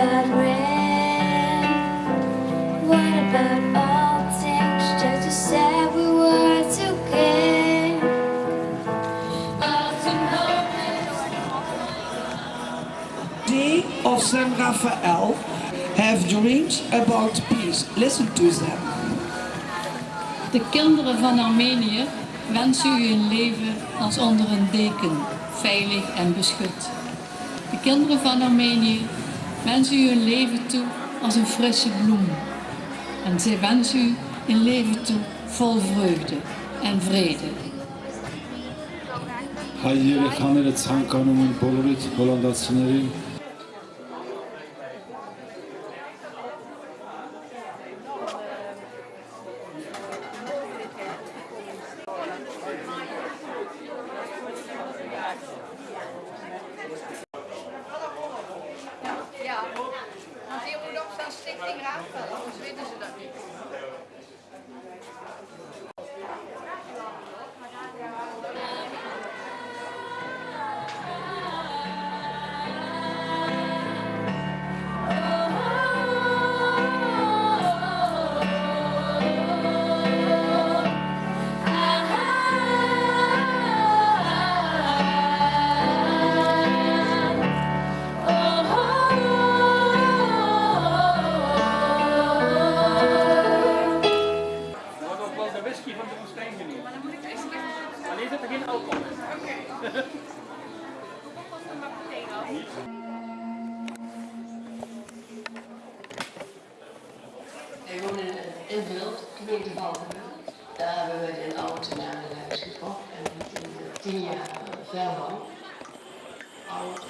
about rain? What about all things just you said we were together? They of San Rafael have dreams about peace. Listen to them. De kinderen van Armenië wensen u een leven als onder een deken, veilig en beschut. De kinderen van Armenië wensen u een leven toe als een frisse bloem. En zij wensen u een leven toe vol vreugde en vrede. Հայ երեխաները ցանկանում են բոլորիդ հոլանդացիներին tem graça, é os vídeos. Alleen zit er geen alcohol in. Wij wonen in Beeld, gemeente Valkenburg. Daar hebben we een auto naar huis gekocht en die tien, tien jaar verwoond. Oud,